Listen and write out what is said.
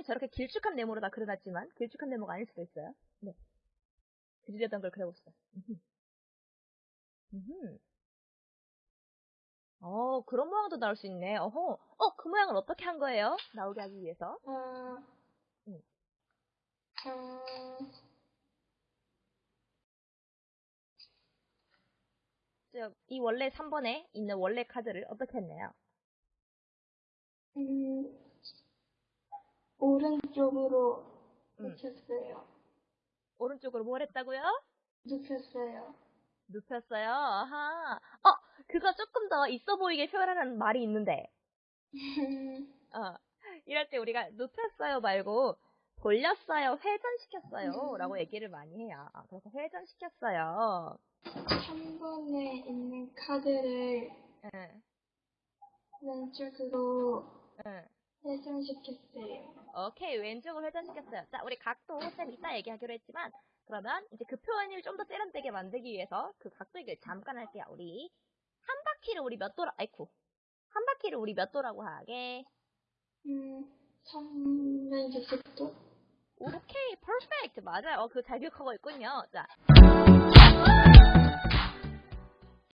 선생님이 저렇게 길쭉한 네모로 다 그려놨지만 길쭉한 네모가 아닐 수도 있어요. 네. 그리려던 걸 그려봅시다. 어, 그런 모양도 나올 수 있네. 어허. 어, 그 모양을 어떻게 한 거예요? 나오게 하기 위해서. 어, 음. 음, 저, 이 원래 3번에 있는 원래 카드를 어떻게 했나요? 음, 오른쪽으로 음. 눕혔어요. 오른쪽으로 뭘 했다고요? 눕혔어요. 눕혔어요. 아하. 어, 그거 조금 더 있어 보이게 표현하는 말이 있는데. 어, 이럴 때 우리가 눕혔어요 말고 돌렸어요, 회전시켰어요 라고 얘기를 많이 해요. 아, 그래서 회전시켰어요. 3번에 있는 카드를 응, 왼쪽으로 응. 회전시켰어요. 오케이, 왼쪽으로 회전시켰어요. 자, 우리 각도 쌤 이따 얘기하기로 했지만, 그러면 이제 그 표현을 좀 더 세련되게 만들기 위해서 그 각도 얘기를 잠깐 할게요. 우리 한 바퀴를 우리 몇 도라, 아이쿠. 한 바퀴를 우리 몇 도라고 하게? 음, 360도? 오케이, 퍼펙트. 맞아요. 어, 그거 잘 기억하고 있군요. 자.